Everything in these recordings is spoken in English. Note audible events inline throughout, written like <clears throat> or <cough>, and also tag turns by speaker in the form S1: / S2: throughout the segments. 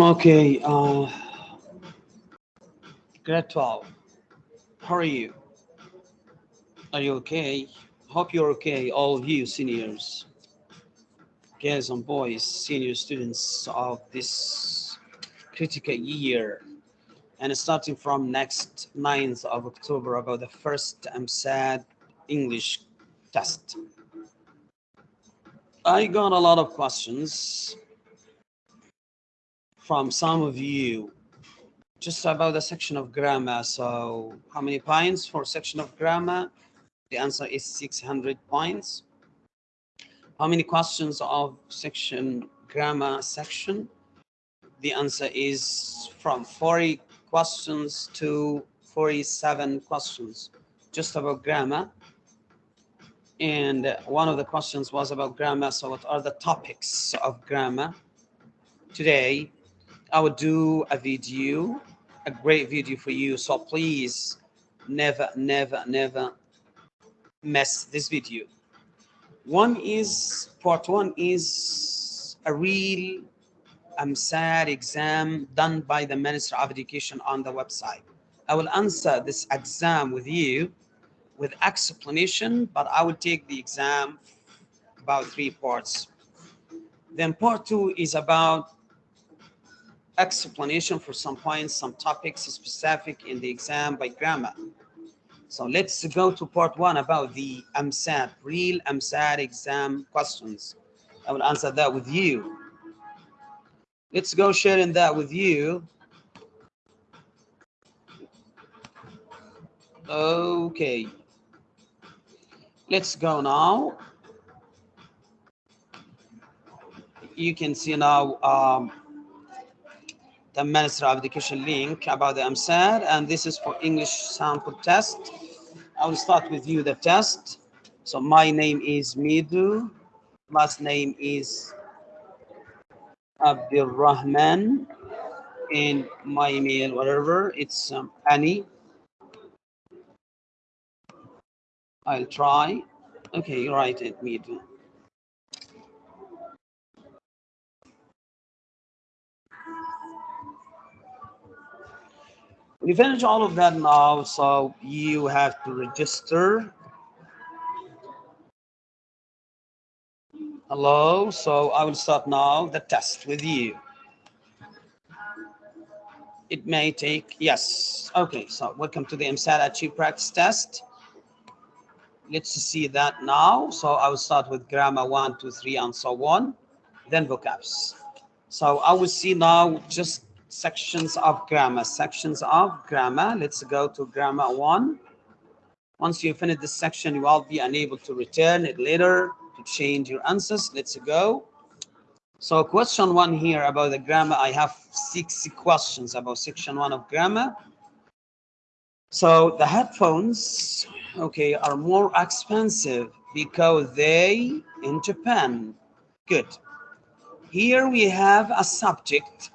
S1: Okay, uh, grade 12. How are you? Are you okay? Hope you're okay, all of you seniors, girls and boys, senior students of this critical year. And starting from next 9th of October about the first EmSAT English test. I got a lot of questions from some of you just about the section of grammar. So how many points for section of grammar? The answer is 600 points. How many questions of section grammar section? The answer is from 40 questions to 47 questions just about grammar. And one of the questions was about grammar. So what are the topics of grammar? Today, I will do a video, a great video for you. So please never, never, never mess this video. One is, part one is a real um, EmSAT exam done by the Minister of Education on the website. I will answer this exam with you with explanation, but I will take the exam about three parts. Then part two is about explanation for some points, some topics specific in the exam by grammar. So let's go to part one about the EmSAT, real EmSAT exam questions. I will answer that with you. Let's go sharing that with you. Okay. Let's go now. You can see now um, the Minister of Education link about the EmSAT, and this is for English sample test. I will start with you the test. So my name is Midu, last name is Abdul Rahman, and my email, whatever, it's um, Annie. I'll try. Okay, you write it, Midu. Finish all of that now, so you have to register. Hello, so I will start now the test with you. It may take, yes. Okay, so welcome to the EmSAT Achieve Practice Test. Let's see that now. So I will start with grammar one, two, three, and so on, then vocabs. So I will see now just sections of grammar, sections of grammar. Let's go to grammar one. Once you finish this section, you will be unable to return it later to change your answers. Let's go. So question one here about the grammar, I have six questions about section one of grammar. So the headphones, okay, are more expensive because they in Japan. Good. Here we have a subject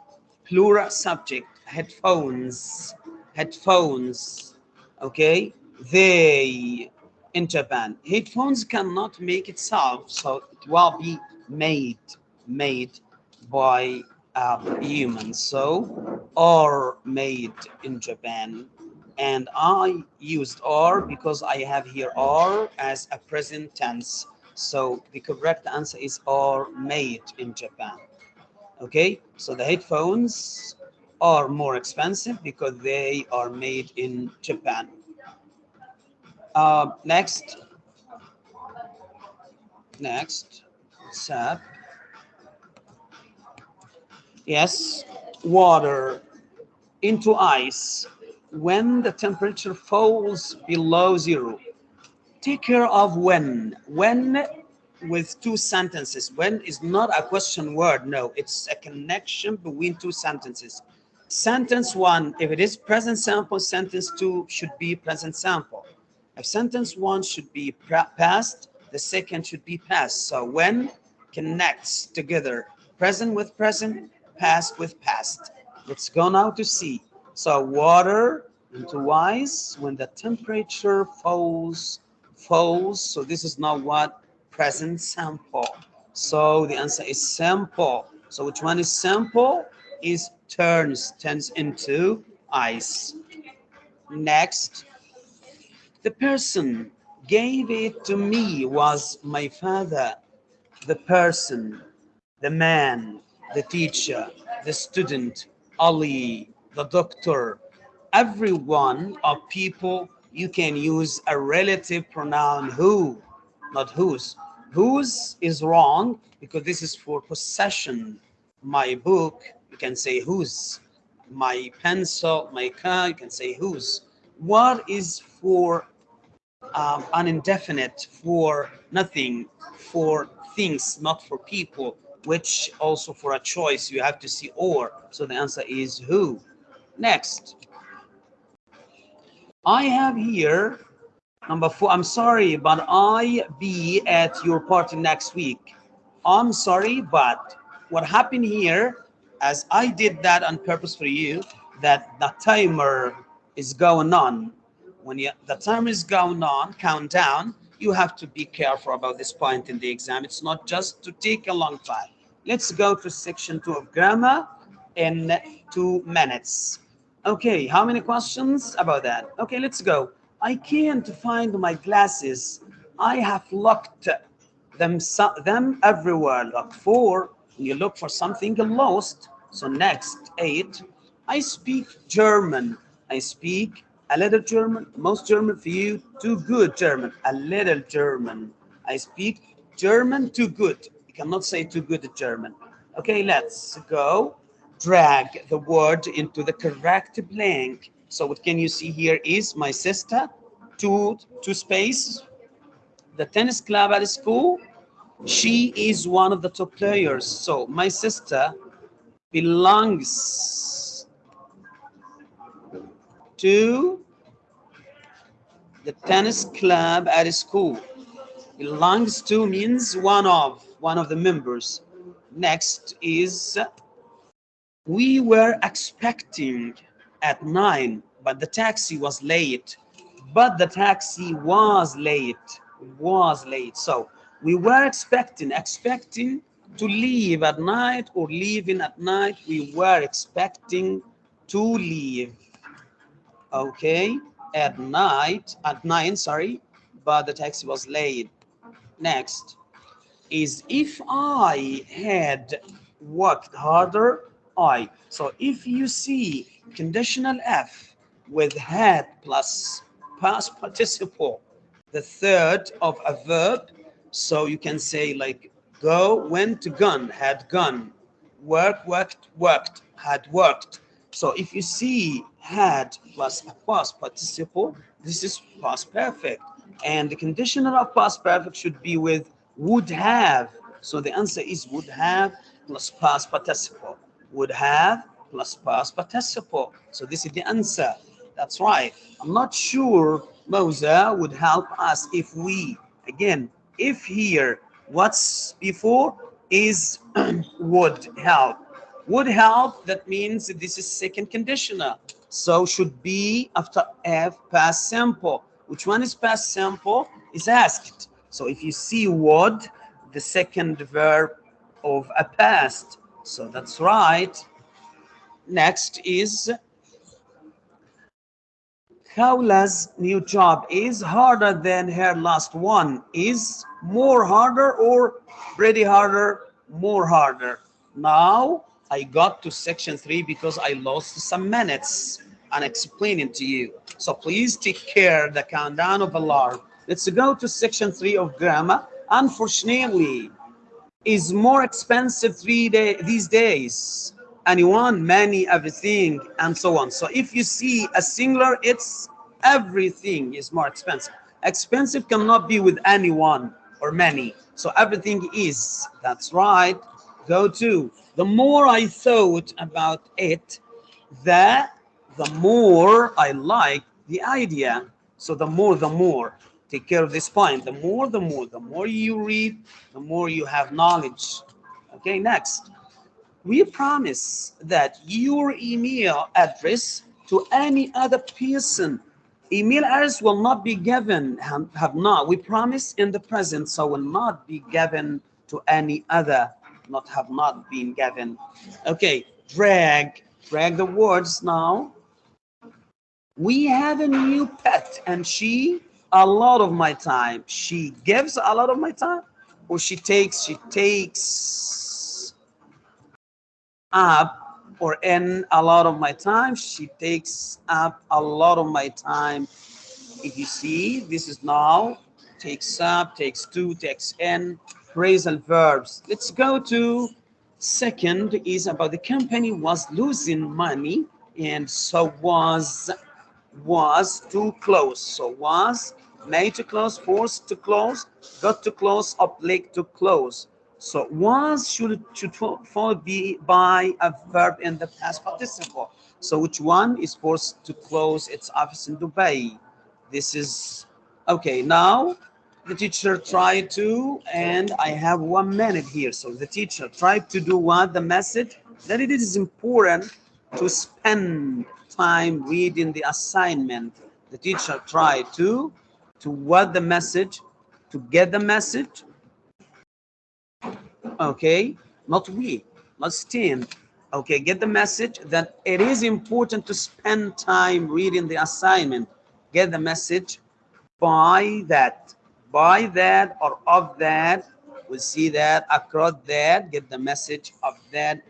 S1: plural subject, headphones, headphones, okay? They in Japan. Headphones cannot make itself, so it will be made, made by uh, humans, so or made in Japan. And I used or because I have here or as a present tense. So the correct answer is or made in Japan okay so the headphones are more expensive because they are made in japan. Uh, next. Next. Sap yes water into ice when the temperature falls below zero. Take care of when. When with two sentences. When is not a question word. No, it's a connection between two sentences. Sentence one, if it is present simple, sentence two should be present simple. If sentence one should be past, the second should be past. So when connects together present with present, past with past. Let's go now to see. So water into ice when the temperature falls, falls. So this is not what present simple. So the answer is simple. So which one is simple? is turns, turns into ice. Next, the person gave it to me was my father, the person, the man, the teacher, the student, Ali, the doctor, every one of people, you can use a relative pronoun who, not whose. Whose is wrong because this is for possession. My book, you can say whose. My pencil, my car, you can say whose. What is for um, an indefinite, for nothing, for things, not for people, which also for a choice you have to see or. So the answer is who. Next. I have here number four. I'm sorry, but I be at your party next week. I'm sorry, but what happened here, as I did that on purpose for you, that the timer is going on. When you, the timer is going on, countdown, you have to be careful about this point in the exam. It's not just to take a long time. Let's go to section two of grammar in two minutes. Okay, how many questions about that? Okay, let's go. I can't find my glasses. I have looked them them everywhere. Look for you look for something lost. So next eight. I speak German. I speak a little German. Most German for you. Too good German. A little German. I speak German too good. You cannot say too good German. Okay, let's go drag the word into the correct blank. So what can you see here is my sister, two, two space, the tennis club at school. She is one of the top players. So my sister belongs to the tennis club at school. Belongs to means one of, one of the members. Next is we were expecting at nine, but the taxi was late. But the taxi was late, was late. So we were expecting, expecting to leave at night or leaving at night. We were expecting to leave. Okay, at night, at nine, sorry, but the taxi was late. Next is if I had worked harder, I. So if you see conditional F with had plus past participle, the third of a verb, so you can say like go, went, gun, had gone, work, worked, worked, had worked. So if you see had plus a past participle, this is past perfect. And the conditional of past perfect should be with would have. So the answer is would have plus past participle would have plus past participle. So this is the answer. That's right. I'm not sure Moza would help us if we, again, if here, what's before is <clears throat> would help. Would help, that means this is second conditional. So should be after F past simple. Which one is past simple? Is asked. So if you see would, the second verb of a past so that's right. Next is Khawla's new job is harder than her last one. Is more harder or pretty harder? More harder. Now I got to section three because I lost some minutes and explaining to you. So please take care the countdown of alarm. Let's go to section three of grammar. Unfortunately, is more expensive three day these days anyone many everything and so on. So if you see a singular it's everything is more expensive. Expensive cannot be with anyone or many. So everything is. That's right. Go to the more i thought about it the the more i like the idea. So the more the more. Take care of this point. The more, the more, the more you read, the more you have knowledge. Okay, next. We promise that your email address to any other person, email address will not be given, have not. We promise in the present, so will not be given to any other, not have not been given. Okay, drag, drag the words now. We have a new pet and she a lot of my time. She gives a lot of my time or she takes, she takes up or in a lot of my time. She takes up a lot of my time. If you see, this is now takes up, takes to, takes in, phrasal verbs. Let's go to second is about the company was losing money and so was was to close. So was made to close, forced to close, got to close, obliged to close. So was should should followed be by a verb in the past participle. So which one is forced to close its office in Dubai? This is okay. Now the teacher tried to, and I have one minute here. So the teacher tried to do what the message that it is important to spend time reading the assignment. The teacher tried to to what the message, to get the message. Okay, not we, not stand. Okay, get the message that it is important to spend time reading the assignment. Get the message by that, by that or of that. We see that across that, get the message of that.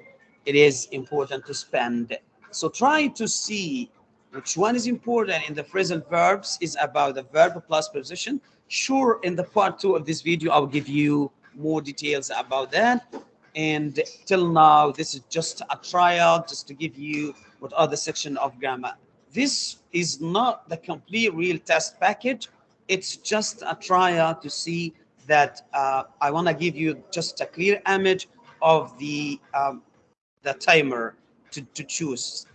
S1: It is important to spend. So try to see which one is important in the phrasal verbs is about the verb plus preposition. Sure, in the part two of this video, I'll give you more details about that. And till now, this is just a trial, just to give you what are the section of grammar. This is not the complete real test package. It's just a trial to see that uh, I want to give you just a clear image of the um, the timer to, to choose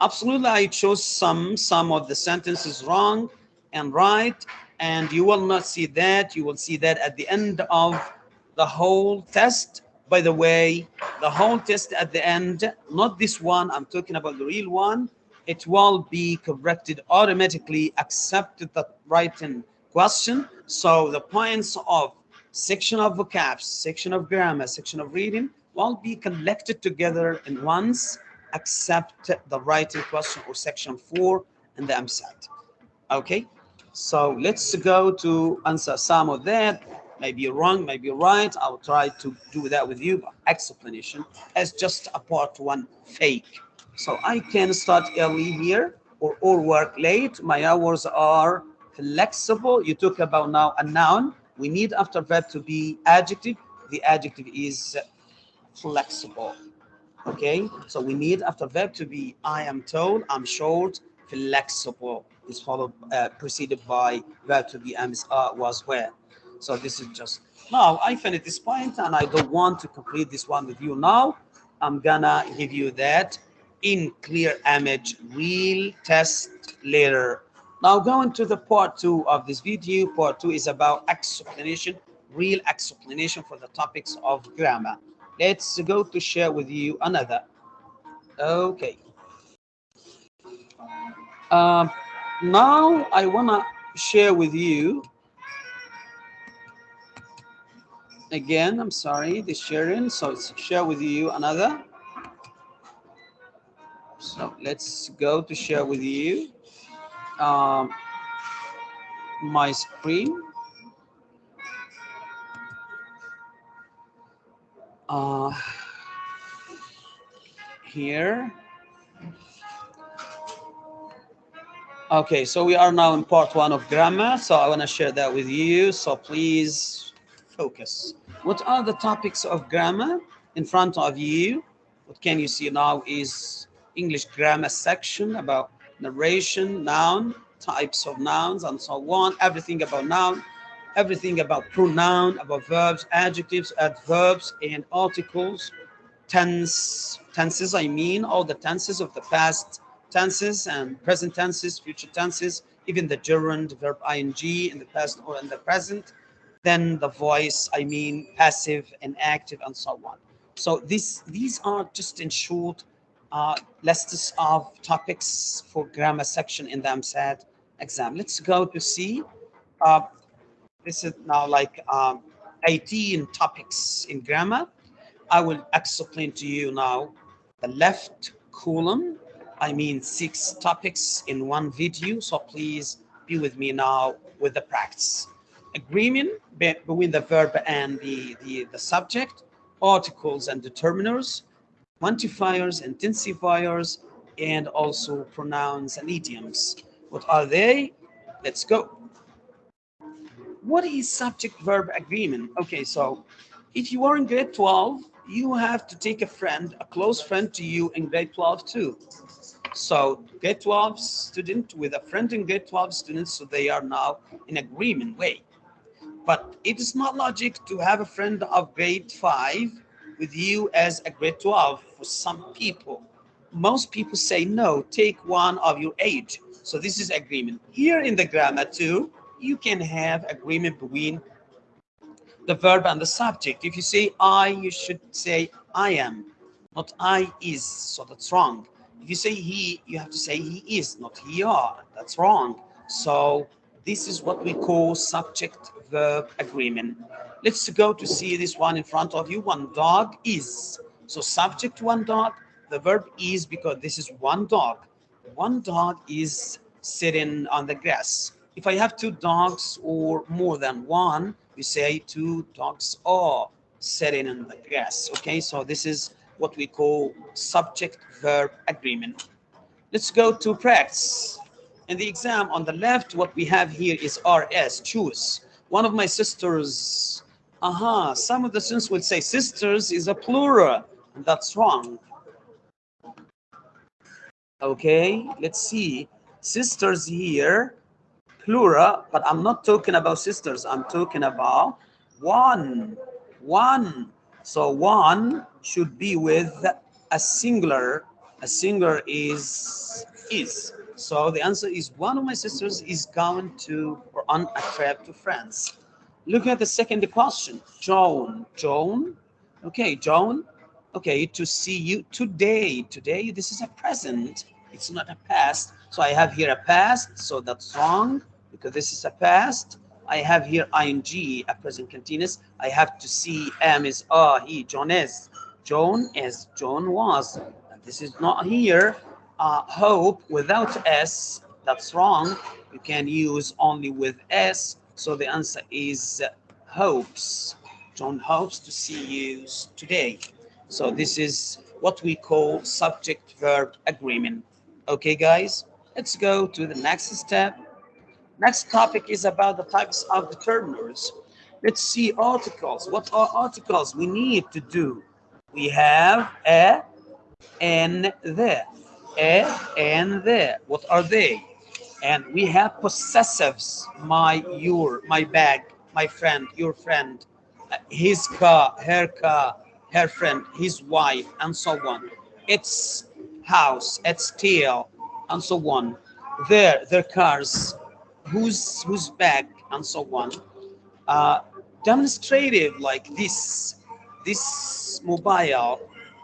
S1: absolutely i chose some some of the sentences wrong and right and you will not see that you will see that at the end of the whole test by the way the whole test at the end not this one i'm talking about the real one it will be corrected automatically accept the written question so the points of section of vocabs section of grammar section of reading will be collected together in once accept the writing question or section four in the EmSAT. Okay, so let's go to answer some of that. Maybe you're wrong, maybe you're right. I'll try to do that with you, but explanation as just a part one fake. So I can start early here or, or work late. My hours are flexible. You talk about now a noun. We need after verb to be adjective. The adjective is flexible okay so we need after verb to be i am told i'm short flexible is followed uh, preceded by verb to be am uh, was where so this is just now i finished this point and i don't want to complete this one with you now. I'm gonna give you that in clear image real test later. Now going to the part two of this video. Part two is about explanation real explanation for the topics of grammar. Let's go to share with you another. Okay. Um, now i want to share with you again i'm sorry the sharing so share with you another so let's go to share with you um, my screen uh, here. Okay, so we are now in part one of grammar. So I want to share that with you. So please focus. What are the topics of grammar in front of you? What can you see now is English grammar section about narration, noun, types of nouns, and so on. Everything about noun, everything about pronoun, about verbs, adjectives, adverbs, and articles, tense, tenses, I mean, all the tenses of the past tenses and present tenses, future tenses, even the gerund, verb ing in the past or in the present, then the voice, I mean, passive and active and so on. So this, these are just in short uh, lists of topics for grammar section in the EmSAT exam. Let's go to see uh, this is now like um, 18 topics in grammar. I will explain to you now the left column. I mean six topics in one video. So please be with me now with the practice. Agreement between the verb and the, the, the subject, articles and determiners, quantifiers, intensifiers, and also pronouns and idioms. What are they? Let's go. What is subject-verb agreement? Okay, so if you are in grade 12, you have to take a friend, a close friend to you in grade 12 too. So grade 12 student with a friend in grade 12 students, so they are now in agreement way. But it is not logic to have a friend of grade 5 with you as a grade 12 for some people. Most people say no, take one of your age. So this is agreement. Here in the grammar too, you can have agreement between the verb and the subject. If you say I, you should say I am, not I is. So that's wrong. If you say he, you have to say he is, not he are. That's wrong. So this is what we call subject verb agreement. Let's go to see this one in front of you. One dog is. So subject one dog, the verb is because this is one dog. One dog is sitting on the grass. If I have two dogs or more than one, we say two dogs are sitting on the grass. Okay, so this is what we call subject verb agreement. Let's go to practice. In the exam on the left, what we have here is RS, choose. One of my sisters, aha, uh -huh, some of the students will say sisters is a plural, and that's wrong. Okay, let's see. Sisters here plural, but I'm not talking about sisters. I'm talking about one, one. So one should be with a singular. A singular is is. So the answer is one of my sisters is going to or on a trip to France. Look at the second question. Joan. Joan. Okay, Joan. Okay, to see you today. Today, this is a present. It's not a past. So I have here a past, so that's wrong because this is a past. I have here ing, a present continuous. I have to see am is ah, he, John is. John is, John was. This is not here. Uh, hope without s, that's wrong. You can use only with s. So the answer is hopes. John hopes to see you today. So this is what we call subject verb agreement. Okay, guys, let's go to the next step. Next topic is about the types of determiners. Let's see articles. What are articles we need to do? We have a and the. And the. What are they? And we have possessives. My, your, my bag, my friend, your friend, his car, her car, her friend, his wife, and so on. Its house, its tail, and so on. Their, their cars, who's who's back and so on uh, demonstrative like this this mobile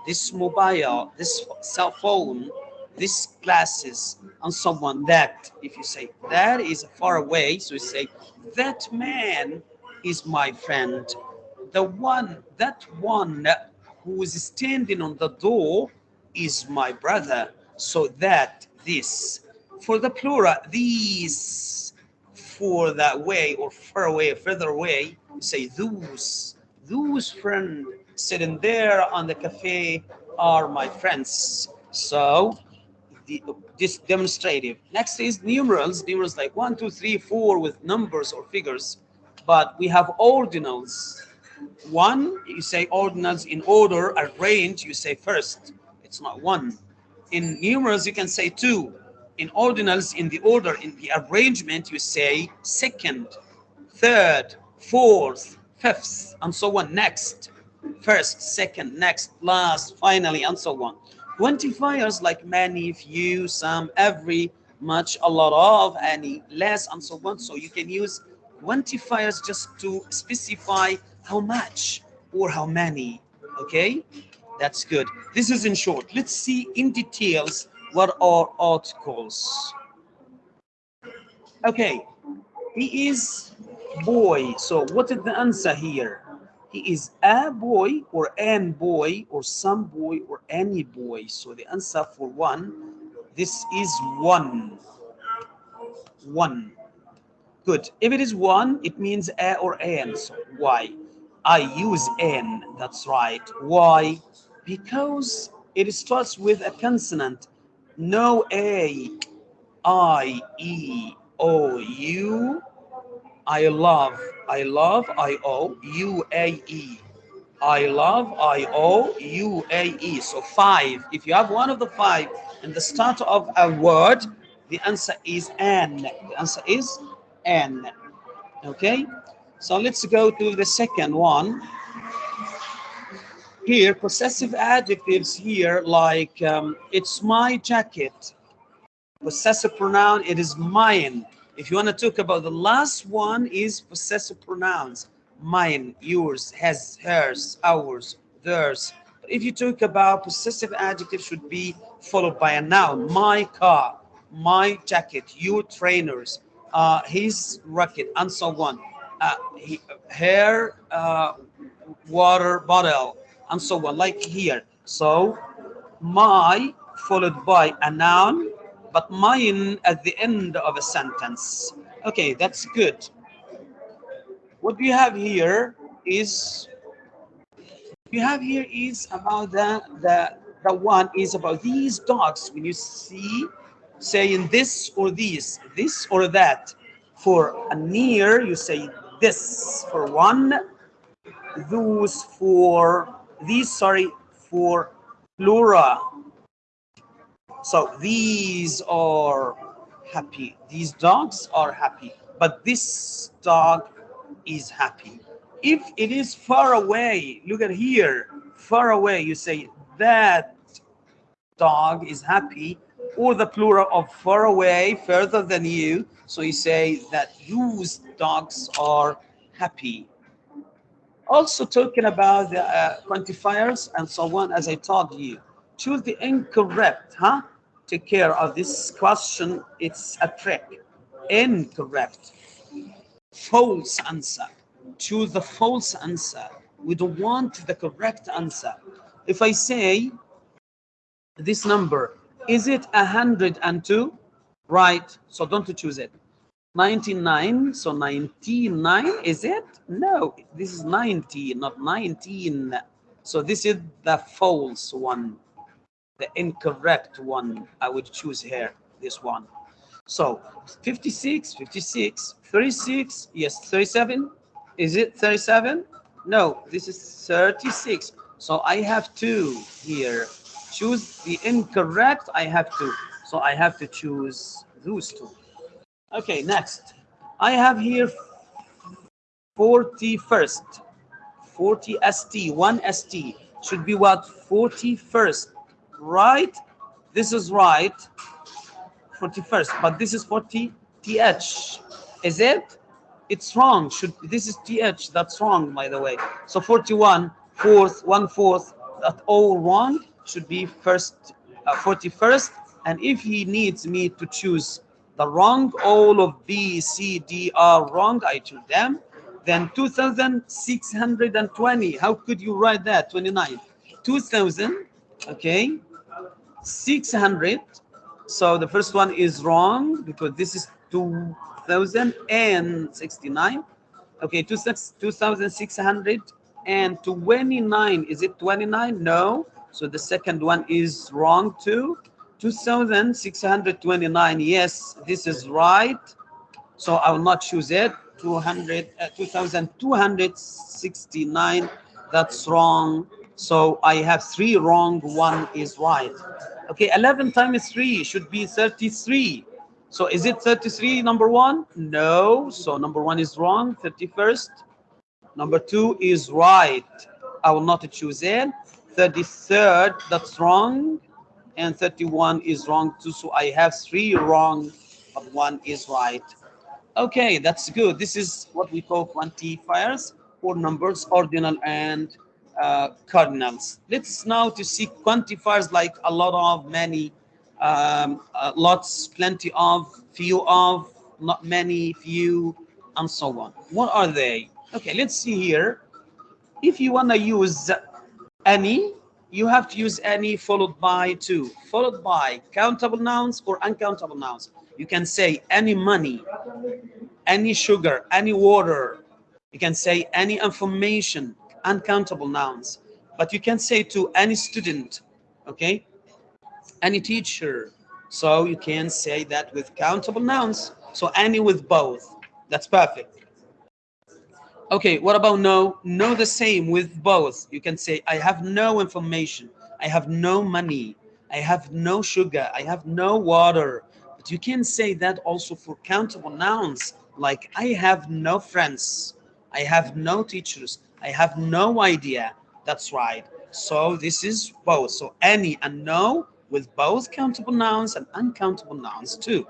S1: this mobile this cell phone this glasses on someone that if you say that is far away so you say that man is my friend the one that one who is standing on the door is my brother so that this for the plural these for that way or far away, further away, say those, those friends sitting there on the cafe are my friends. So this demonstrative. Next is numerals, numerals like one, two, three, four with numbers or figures, but we have ordinals. One, you say ordinals in order, arrange, you say first. It's not one. In numerals, you can say two in ordinals in the order in the arrangement you say second third fourth fifth and so on next first second next last finally and so on quantifiers like many few some every much a lot of any less and so on so you can use quantifiers just to specify how much or how many okay that's good this is in short let's see in details what are articles? Okay, he is boy. So what is the answer here? He is a boy or an boy or some boy or any boy. So the answer for one, this is one. One. Good. If it is one, it means a or an. So why? I use n. That's right. Why? Because it starts with a consonant. No a, I, E, O, U. I love. I love. I O. U, A, E. I love. I O. U, A, E. So five. If you have one of the five in the start of a word, the answer is n. The answer is n. Okay. So let's go to the second one. Here, possessive adjectives here, like um, it's my jacket. Possessive pronoun, it is mine. If you want to talk about the last one is possessive pronouns. Mine, yours, has, hers, ours, theirs. If you talk about possessive adjective should be followed by a noun. My car, my jacket, your trainers, uh, his racket, and so on uh, hair uh, water bottle and so on like here so my followed by a noun but mine at the end of a sentence. Okay that's good. What we have here is we have here is about the the the one is about these dogs. When you see saying this or these this or that. For a near you say this for one, those for these, sorry, for plural. So these are happy. These dogs are happy, but this dog is happy. If it is far away, look at here, far away, you say that dog is happy, or the plural of far away, further than you. So you say that those dogs are happy. Also talking about the uh, quantifiers and so on, as I told you, choose the incorrect, huh? Take care of this question. It's a trick. Incorrect. False answer. Choose the false answer. We don't want the correct answer. If I say this number is it 102? Right. So don't choose it. 99. So 99, is it? No, this is 90, not 19. So this is the false one, the incorrect one. I would choose here, this one. So 56, 56, 36, yes, 37. Is it 37? No, this is 36. So I have two here choose the incorrect, I have to. So I have to choose those two. Okay, next. I have here 41st. 40 ST, 1 ST. Should be what? 41st, right? This is right. 41st, but this is 40 TH. Is it? It's wrong. Should This is TH. That's wrong, by the way. So 41, fourth, one fourth, that's all wrong should be first uh, 41st and if he needs me to choose the wrong all of b c d are wrong i choose them then 2620 how could you write that 29 2000 okay 600 so the first one is wrong because this is 2069 okay 2600 and 29 is it 29 no so the second one is wrong too. 2,629. Yes, this is right. So I will not choose it. 200, uh, 2,269. That's wrong. So I have three wrong. One is right. Okay, 11 times 3 should be 33. So is it 33 number one? No. So number one is wrong. 31st. Number two is right. I will not choose it. 33rd, that's wrong. And 31 is wrong too. So I have three wrong, but one is right. Okay, that's good. This is what we call quantifiers for numbers, ordinal and uh, cardinals. Let's now to see quantifiers like a lot of, many, um, uh, lots, plenty of, few of, not many, few, and so on. What are they? Okay, let's see here if you want to use any, you have to use any followed by two, followed by countable nouns or uncountable nouns. You can say any money, any sugar, any water. You can say any information, uncountable nouns. But you can say to any student, okay, any teacher. So you can say that with countable nouns. So any with both. That's perfect. Okay, what about no? No the same with both. You can say, I have no information. I have no money. I have no sugar. I have no water. But you can say that also for countable nouns, like I have no friends. I have no teachers. I have no idea. That's right. So this is both. So any and no with both countable nouns and uncountable nouns too.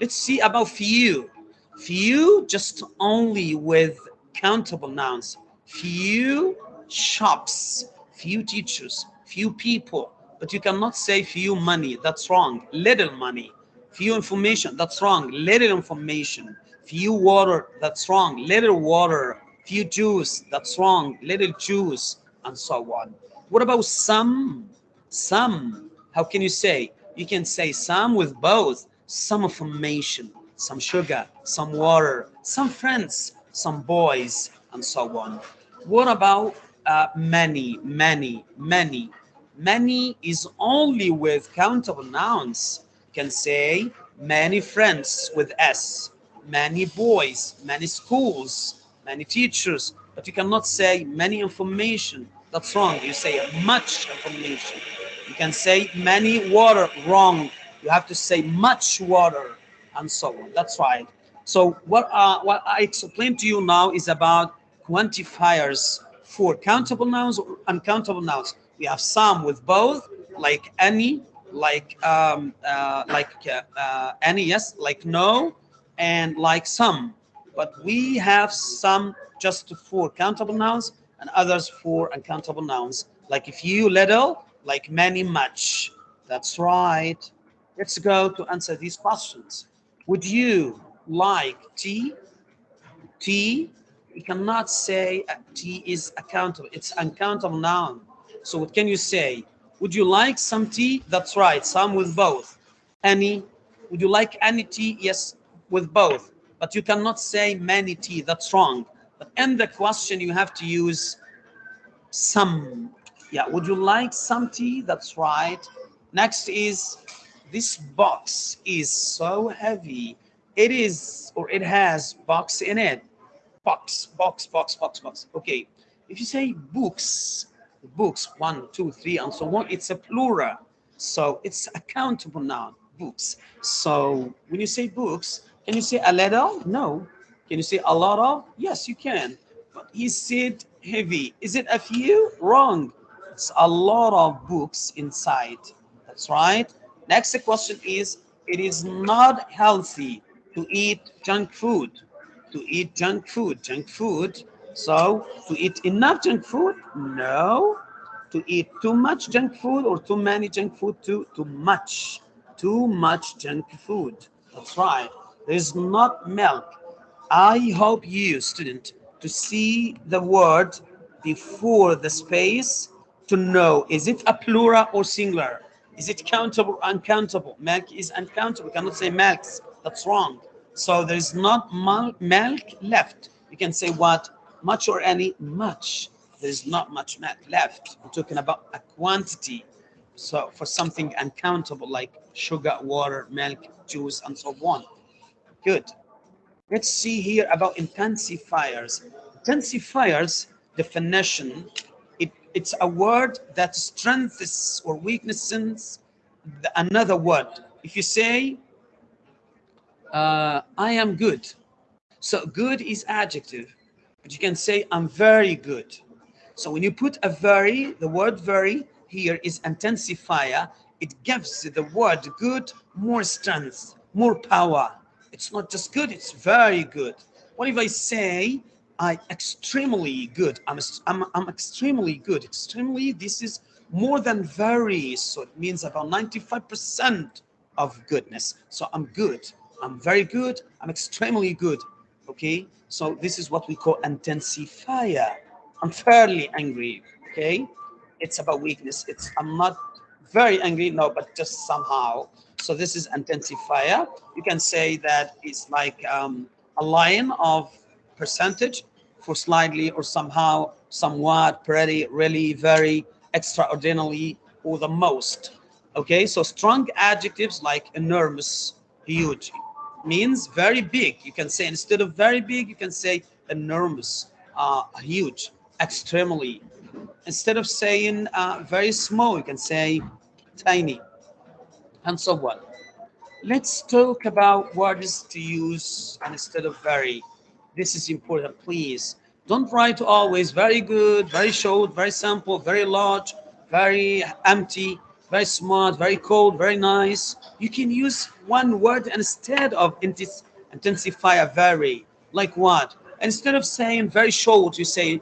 S1: Let's see about few. Few just only with countable nouns. Few shops, few teachers, few people. But you cannot say few money. That's wrong. Little money. Few information. That's wrong. Little information. Few water. That's wrong. Little water. Few Jews, That's wrong. Little Jews, And so on. What about some? Some. How can you say? You can say some with both. Some information, some sugar, some water, some friends, some boys, and so on. What about uh, many, many, many? Many is only with countable nouns. You can say many friends with S, many boys, many schools, many teachers, but you cannot say many information. That's wrong. You say much information. You can say many water, wrong. You have to say much water and so on. That's right. So what, uh, what I explained to you now is about quantifiers for countable nouns or uncountable nouns. We have some with both, like any, like um, uh, like uh, uh, any, yes, like no, and like some. But we have some just for countable nouns and others for uncountable nouns. Like if you little, like many, much. That's right. Let's go to answer these questions. Would you like tea. Tea, you cannot say tea is accountable. It's uncountable noun. So what can you say? Would you like some tea? That's right, some with both. Any, would you like any tea? Yes, with both. But you cannot say many tea, that's wrong. But in the question, you have to use some. Yeah, would you like some tea? That's right. Next is, this box is so heavy it is or it has box in it box box box box box okay if you say books books one two three and so on it's a plural so it's a countable noun books so when you say books can you say a little no can you say a lot of yes you can but he said heavy is it a few wrong it's a lot of books inside that's right next question is it is not healthy to eat junk food, to eat junk food, junk food. So to eat enough junk food? No. To eat too much junk food or too many junk food? Too, too much. Too much junk food. That's right. There's not milk. I hope you, student, to see the word before the space to know, is it a plural or singular? Is it countable or uncountable? Milk is uncountable. We cannot say milks. That's wrong. So there's not milk left. You can say what? Much or any? Much. There's not much milk left. We're talking about a quantity. So for something uncountable like sugar, water, milk, juice, and so on. Good. Let's see here about intensifiers. Intensifiers definition, it, it's a word that strengthens or weaknesses another word. If you say uh, I am good. So good is adjective, but you can say I'm very good. So when you put a very, the word very here is intensifier. It gives the word good more strength, more power. It's not just good, it's very good. What if I say I extremely good? I'm, I'm, I'm extremely good. Extremely, this is more than very. So it means about 95% of goodness. So I'm good. I'm very good. I'm extremely good. Okay. So this is what we call intensifier. I'm fairly angry. Okay, it's about weakness. It's I'm not very angry, no, but just somehow. So this is intensifier. You can say that it's like um, a line of percentage for slightly or somehow, somewhat, pretty, really, very, extraordinarily, or the most. Okay, so strong adjectives like enormous, huge, means very big. You can say instead of very big, you can say enormous, uh, huge, extremely. Instead of saying uh, very small, you can say tiny, and so on. Let's talk about words to use instead of very. This is important, please. Don't write always very good, very short, very simple, very large, very empty, very smart, very cold, very nice. You can use one word instead of intensify a very. Like what? Instead of saying very short, you say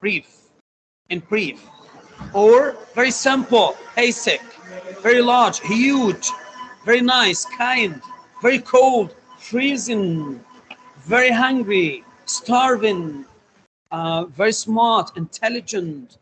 S1: brief, in brief. Or very simple, basic, very large, huge, very nice, kind, very cold, freezing, very hungry, starving, uh, very smart, intelligent,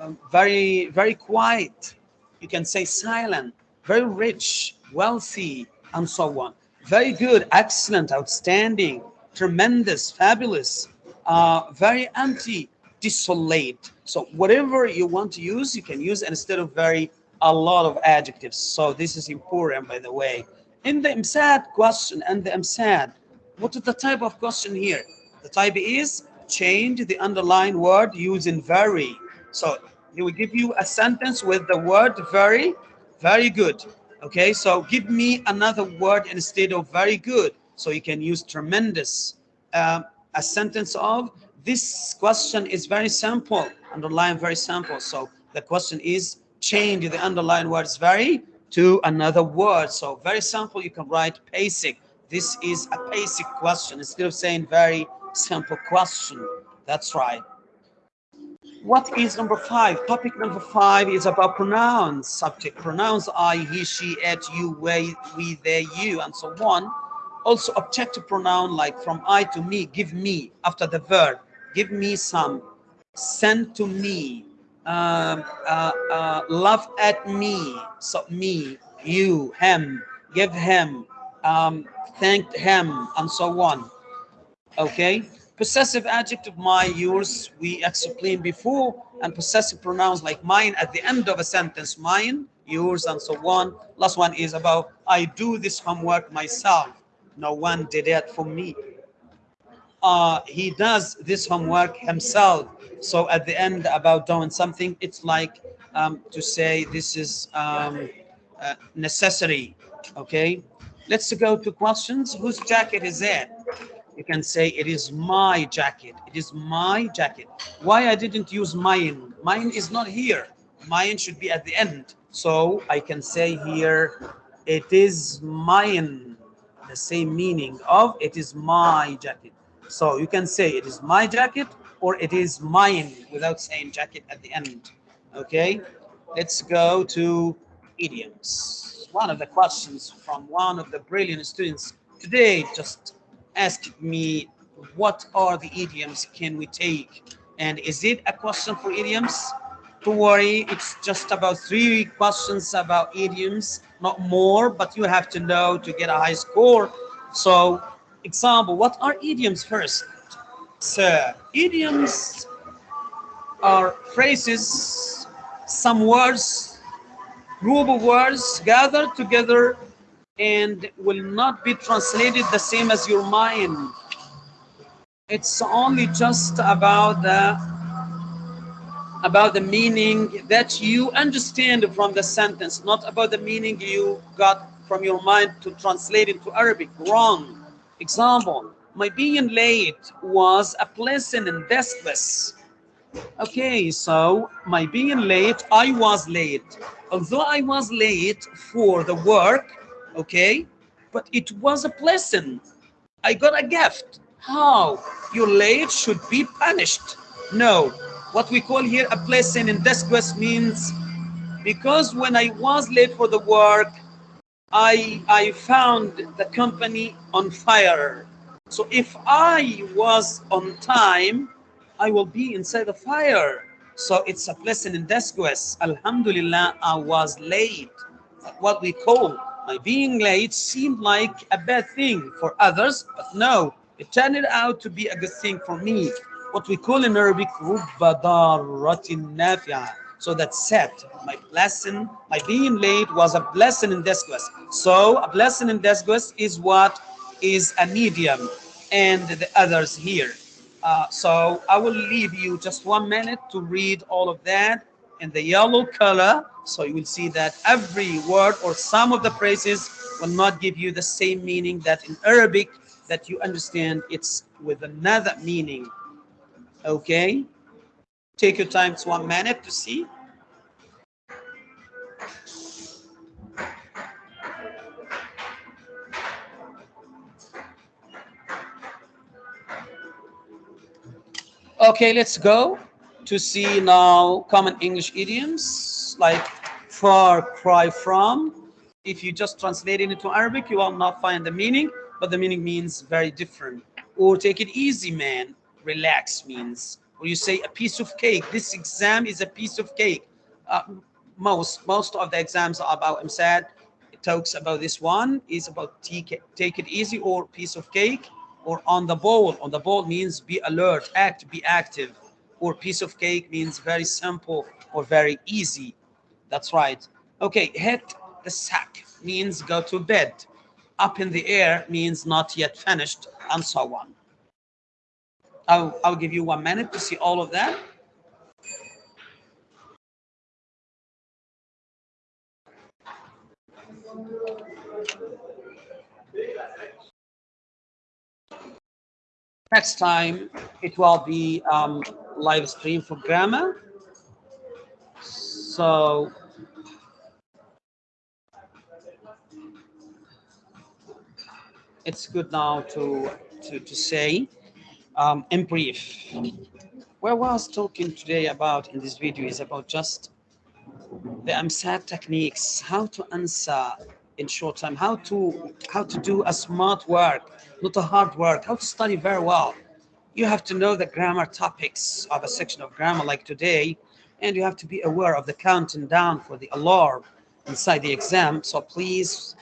S1: um, very, very quiet. You can say silent, very rich, wealthy, and so on. Very good, excellent, outstanding, tremendous, fabulous, uh, very empty, desolate. So whatever you want to use, you can use instead of very a lot of adjectives. So this is important, by the way. In the EmSAT question and the EmSAT, what is the type of question here? The type is change the underlying word using very. So he will give you a sentence with the word very, very good. Okay, so give me another word instead of very good. So you can use tremendous. Uh, a sentence of this question is very simple, underline very simple. So the question is change the underlying words very to another word. So very simple, you can write basic. This is a basic question instead of saying very simple question. That's right. What is number five? Topic number five is about pronouns, subject pronouns, I, he, she, it, you, we, we, they, you, and so on. Also objective pronoun like from I to me, give me after the verb, give me some, send to me, um, uh, uh, love at me, so me, you, him, give him, um, thank him, and so on. Okay, possessive adjective my, yours, we explained before, and possessive pronouns like mine at the end of a sentence, mine, yours, and so on. Last one is about I do this homework myself. No one did it for me. Uh, he does this homework himself. So at the end about doing something, it's like um, to say this is um, uh, necessary. Okay, let's go to questions. Whose jacket is it? You can say it is my jacket. It is my jacket. Why I didn't use mine? Mine is not here. Mine should be at the end. So I can say here, it is mine. The same meaning of it is my jacket. So you can say it is my jacket or it is mine without saying jacket at the end. Okay, let's go to idioms. One of the questions from one of the brilliant students today just asked me, what are the idioms can we take? And is it a question for idioms? Don't worry, it's just about three questions about idioms, not more, but you have to know to get a high score. So example, what are idioms first? So idioms are phrases, some words, group of words gathered together and will not be translated the same as your mind. It's only just about the about the meaning that you understand from the sentence, not about the meaning you got from your mind to translate into Arabic. Wrong. Example, my being late was a pleasant and destless. Okay, so my being late, I was late. Although I was late for the work, okay, but it was a blessing. I got a gift. How? Your late should be punished. No, what we call here a blessing in desquest means because when I was late for the work, I, I found the company on fire so if I was on time, I will be inside the fire. So it's a blessing in disguise. Alhamdulillah, I was late. What we call my being late seemed like a bad thing for others, but no, it turned out to be a good thing for me. What we call in Arabic, So that set. My blessing, my being late was a blessing in disguise. So a blessing in disguise is what is a medium and the others here. Uh, so I will leave you just one minute to read all of that in the yellow color. So you will see that every word or some of the phrases will not give you the same meaning that in Arabic that you understand it's with another meaning. Okay. Take your time, it's one minute to see. Okay, let's go to see now common English idioms like far cry from. If you just translate it into Arabic, you will not find the meaning, but the meaning means very different. Or take it easy, man. Relax means. Or you say a piece of cake. This exam is a piece of cake. Uh, most most of the exams are about EmSAT. It talks about this one is about take it, take it easy or piece of cake or on the ball. On the ball means be alert, act, be active. Or piece of cake means very simple or very easy. That's right. Okay, hit the sack means go to bed. Up in the air means not yet finished, and so on. I'll, I'll give you one minute to see all of that. Next time, it will be um, live stream for grammar. So it's good now to to, to say um, in brief. What I was talking today about in this video is about just the EmSAT techniques, how to answer in short time, how to how to do a smart work not a hard work, how to study very well. You have to know the grammar topics of a section of grammar like today, and you have to be aware of the counting down for the alarm inside the exam. So please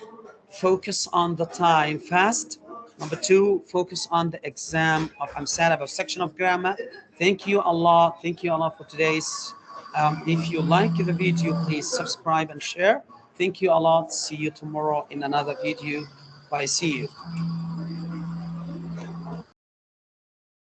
S1: focus on the time fast. Number two, focus on the exam of EmSAT of a section of grammar. Thank you Allah. Thank you Allah for today's. Um, if you like the video, please subscribe and share. Thank you Allah. See you tomorrow in another video. Bye. See you.